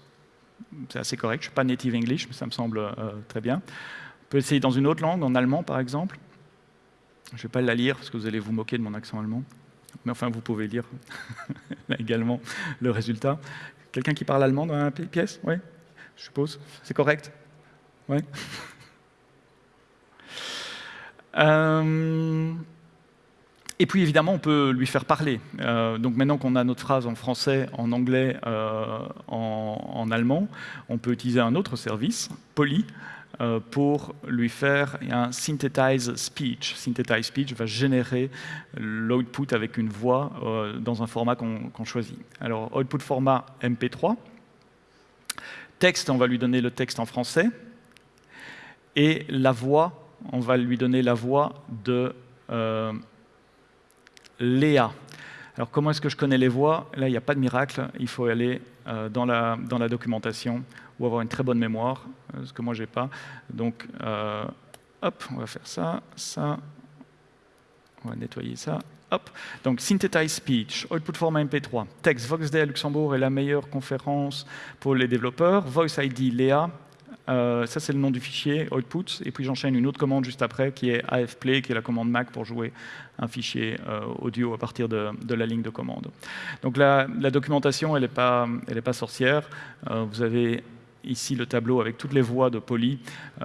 C'est assez correct, je ne suis pas native English, mais ça me semble euh, très bien. On peut essayer dans une autre langue, en allemand par exemple. Je ne vais pas la lire parce que vous allez vous moquer de mon accent allemand. Mais enfin, vous pouvez lire *laughs* également le résultat. Quelqu'un qui parle allemand dans la pièce? Oui Je suppose. C'est correct? Oui *laughs* euh... Et puis évidemment, on peut lui faire parler. Euh, donc maintenant qu'on a notre phrase en français, en anglais, euh, en, en, allemand, on peut utiliser un autre service, Poly, pour lui faire un synthesize speech. Synthesize speech va générer l'output avec une voix euh, dans un format qu'on qu choisit. Alors, output format MP3. Texte, on va lui donner le texte en français. Et la voix, on va lui donner la voix de euh, Léa. Alors, comment est-ce que je connais les voix? Là, il n'y a pas de miracle. Il faut aller euh, dans, la, dans la documentation ou avoir une très bonne mémoire, euh, ce que moi, j'ai pas. Donc, euh, hop, on va faire ça, ça. On va nettoyer ça. Hop. Donc, Synthetize Speech, Output Format MP3, Texte, VoxD à Luxembourg est la meilleure conférence pour les développeurs, Voice ID, Léa, euh, ça, c'est le nom du fichier, output, et puis j'enchaîne une autre commande juste après, qui est AFplay, qui est la commande Mac pour jouer un fichier audio à partir de, la ligne de commande. Donc la, documentation, elle n'est pas, sorcière. Vous avez ici le tableau avec toutes les voix de Poly.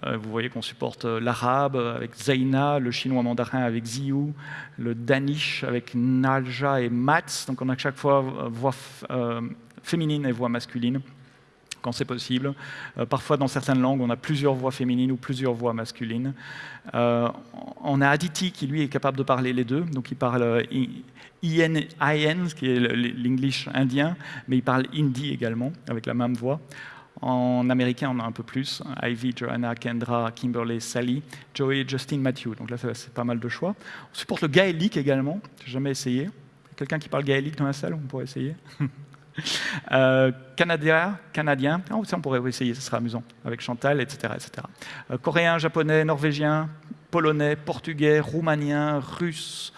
Euh, vous voyez qu'on supporte l'arabe avec Zaina, le chinois mandarin avec Ziyu, le danish avec Nalja et Mats. Donc on a chaque fois voix euh, féminine et voix masculine quand c'est possible. Euh, parfois, dans certaines langues, on a plusieurs voix féminines ou plusieurs voix masculines. Euh, on a Aditi qui, lui, est capable de parler les deux. Donc, il parle euh, IN, IN qui est l'English indien, mais il parle hindi également, avec la même voix. En américain, on a un peu plus. Ivy, Joanna, Kendra, Kimberly, Sally, Joey, Justin, Matthew. Donc là, c'est pas mal de choix. On supporte le gaélique également. J'ai jamais essayé. Quelqu'un qui parle gaélique dans la salle, on pourrait essayer *laughs* Euh, canadien, canadien, oh, ça on pourrait essayer, ce sera amusant, avec Chantal, etc. etc. Euh, coréen, japonais, norvégien, polonais, portugais, roumanien, russe,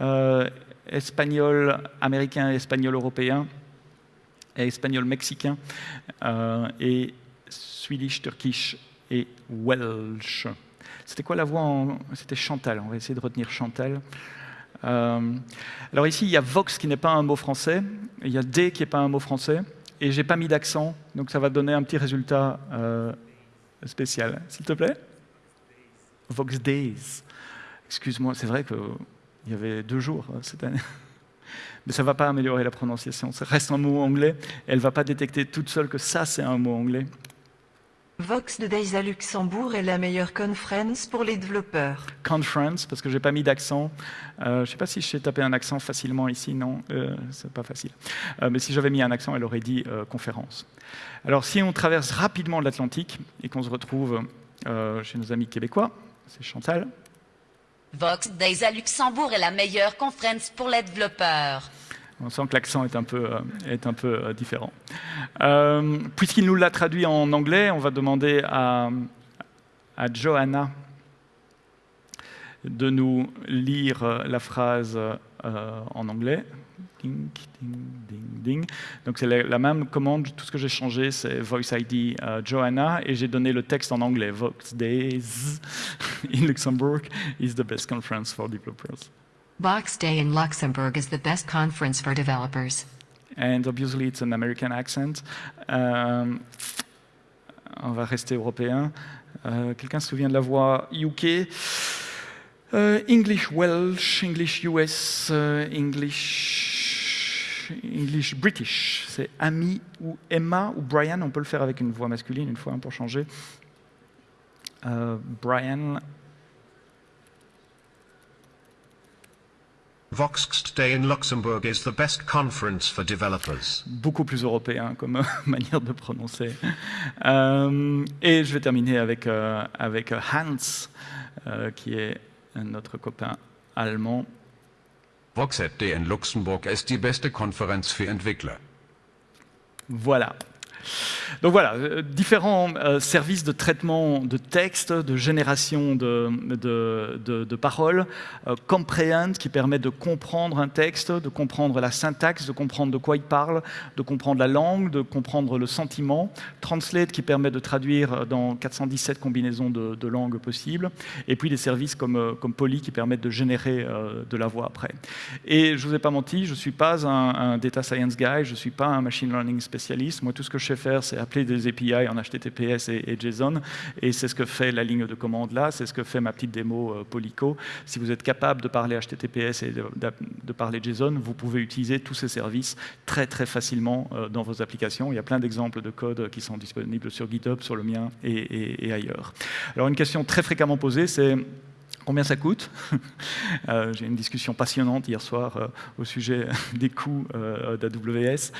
euh, espagnol américain, espagnol européen, espagnol mexicain, et Swedish, Turkish et Welsh. C'était quoi la voix en... C'était Chantal, on va essayer de retenir Chantal. Euh, alors ici, il y a Vox qui n'est pas un mot français, il y a D qui n'est pas un mot français, et j'ai pas mis d'accent, donc ça va donner un petit résultat euh, spécial. S'il te plaît? Vox Days. Excuse-moi, c'est vrai qu'il y avait deux jours euh, cette année. *laughs* Mais ça ne va pas améliorer la prononciation. Ça reste un mot anglais. Elle ne va pas détecter toute seule que ça, c'est un mot anglais. Vox de Days à Luxembourg est la meilleure conference pour les développeurs. Conference, parce que je n'ai pas mis d'accent. Euh, je ne sais pas si je sais taper un accent facilement ici, non, euh, c'est pas facile. Euh, mais si j'avais mis un accent, elle aurait dit euh, conférence. Alors si on traverse rapidement l'Atlantique et qu'on se retrouve chez nos amis québécois, c'est Chantal. Vox Days à Luxembourg est la meilleure conférence pour les développeurs. On sent que l'accent est un peu, est un peu différent. Euh, Puisqu'il nous l'a traduit en anglais, on va demander à, à Johanna de nous lire la phrase euh, en anglais. Ding, ding, ding, ding. Donc c'est la, la, même commande, tout ce que j'ai changé, c'est Voice ID euh, Johanna, et j'ai donné le texte en anglais. Vox Days *laughs* in Luxembourg is the best conference for developers. Box Day in Luxembourg is the best conference for developers. And obviously it's an American accent. Um, on va rester européen. Uh, Quelqu'un se souvient de la voix UK uh, English Welsh, English US, uh, English, English British. C'est Amy ou Emma ou Brian. On peut le faire avec une voix masculine une fois hein, pour changer. Euh, Brian, Voxxt Day in Luxembourg is the best conference for developers. Beaucoup plus européen comme *laughs* manière de prononcer. Euh, et je vais terminer avec, euh, avec Hans, euh, qui est notre copain allemand. Voxet Day in Luxembourg ist die beste Konferenz für Entwickler. Voilà. Donc voilà, euh, différents euh, services de traitement de texte, de génération de, paroles, euh, Comprehend qui permet de comprendre un texte, de comprendre la syntaxe, de comprendre de quoi il parle, de comprendre la langue, de comprendre le sentiment, Translate qui permet de traduire dans 417 combinaisons de, langues possibles, et puis des services comme, Poly qui permettent de générer de la voix après. Et je ne vous ai pas menti, je ne suis pas un, un, data science guy, je ne suis pas un machine learning spécialiste, moi tout ce que je sais faire c'est appeler des API en HTTPS et, et JSON, et c'est ce que fait la ligne de commande là, c'est ce que fait ma petite démo euh, Polyco. Si vous êtes capable de parler HTTPS et de, parler JSON, vous pouvez utiliser tous ces services très très facilement euh, dans vos applications. Il y a plein d'exemples de code qui sont disponibles sur GitHub, sur le mien et ailleurs. Alors une question très fréquemment posée, c'est combien ça coûte. *laughs* Euh, J'ai eu une discussion passionnante hier soir euh, au sujet *laughs* des coûts euh, d'AWS.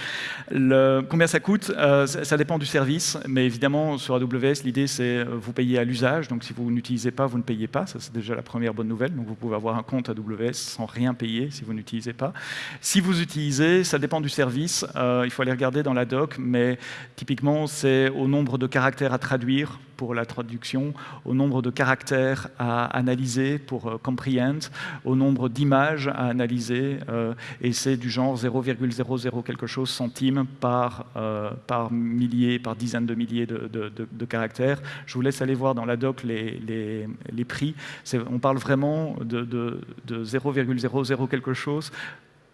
Combien ça coûte ça, ça, dépend du service, mais évidemment sur AWS, l'idée c'est vous payez à l'usage, donc si vous n'utilisez pas, vous ne payez pas, ça c'est déjà la première bonne nouvelle, donc vous pouvez avoir un compte AWS sans rien payer si vous n'utilisez pas. Si vous utilisez, ça dépend du service, il faut aller regarder dans la doc, mais typiquement c'est au nombre de caractères à traduire pour la traduction, au nombre de caractères à analyser pour euh, comprehend, au nombre d'images à analyser, euh, et c'est du genre 0,00 quelque chose centimes par, euh, par milliers, par dizaines de milliers de, de, caractères. Je vous laisse aller voir dans la doc les, les, les prix. On parle vraiment de, de 0,00 quelque chose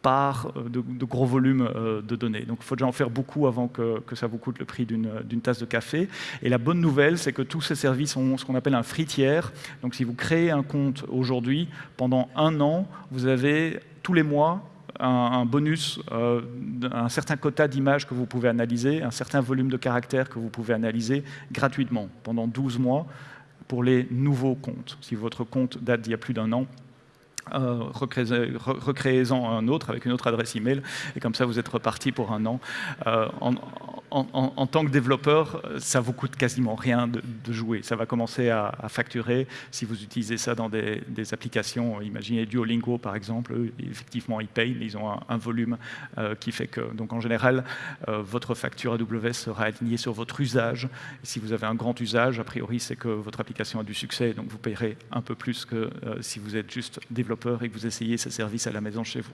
euh, de, gros volumes euh, de données. Donc il faut déjà en faire beaucoup avant que, que ça vous coûte le prix d'une tasse de café. Et la bonne nouvelle, c'est que tous ces services ont ce qu'on appelle un free tiers. Donc si vous créez un compte aujourd'hui, pendant un an, vous avez tous les mois un, bonus, euh, un certain quota d'images que vous pouvez analyser, un certain volume de caractères que vous pouvez analyser gratuitement pendant 12 mois pour les nouveaux comptes. Si votre compte date d'il y a plus d'un an, euh, recréez-en un autre avec une autre adresse email et comme ça vous êtes reparti pour un an. Euh, en, tant que développeur, ça vous coûte quasiment rien de, jouer. Ça va commencer à, facturer si vous utilisez ça dans des, applications. Imaginez Duolingo, par exemple. effectivement, ils payent, mais ils ont un, volume qui fait que... Donc, en général, votre facture AWS sera alignée sur votre usage. Si vous avez un grand usage, a priori, c'est que votre application a du succès, donc vous payerez un peu plus que si vous êtes juste développeur et que vous essayez ces services à la maison chez vous.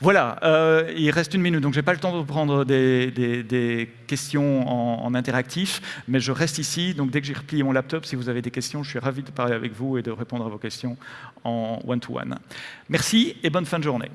Voilà, euh, il reste une minute, donc je n'ai pas le temps de prendre des, questions en, interactif, mais je reste ici, donc dès que j'ai replié mon laptop, si vous avez des questions, je suis ravi de parler avec vous et de répondre à vos questions en one-to-one. -one. Merci et bonne fin de journée.